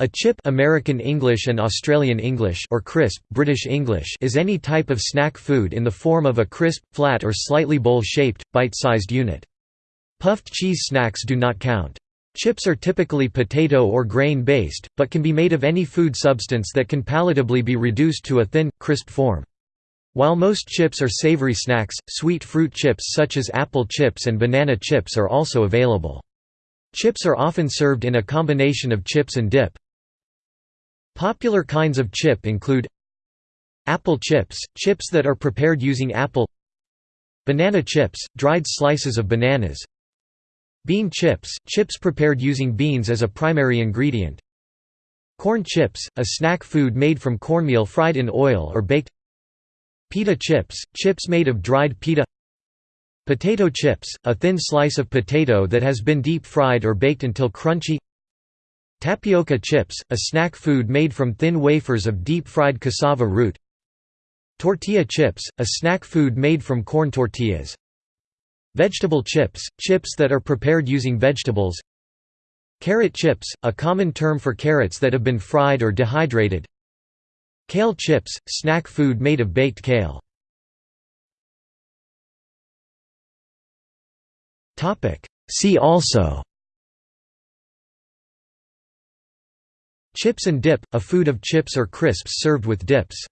A chip American English and Australian English or crisp British English is any type of snack food in the form of a crisp, flat or slightly bowl-shaped, bite-sized unit. Puffed cheese snacks do not count. Chips are typically potato or grain-based, but can be made of any food substance that can palatably be reduced to a thin, crisp form. While most chips are savory snacks, sweet fruit chips such as apple chips and banana chips are also available. Chips are often served in a combination of chips and dip. Popular kinds of chip include Apple chips – chips that are prepared using apple Banana chips – dried slices of bananas Bean chips – chips prepared using beans as a primary ingredient Corn chips – a snack food made from cornmeal fried in oil or baked Pita chips – chips made of dried pita Potato chips – a thin slice of potato that has been deep-fried or baked until crunchy Tapioca chips, a snack food made from thin wafers of deep-fried cassava root. Tortilla chips, a snack food made from corn tortillas. Vegetable chips, chips that are prepared using vegetables. Carrot chips, a common term for carrots that have been fried or dehydrated. Kale chips, snack food made of baked kale. See also Chips and dip, a food of chips or crisps served with dips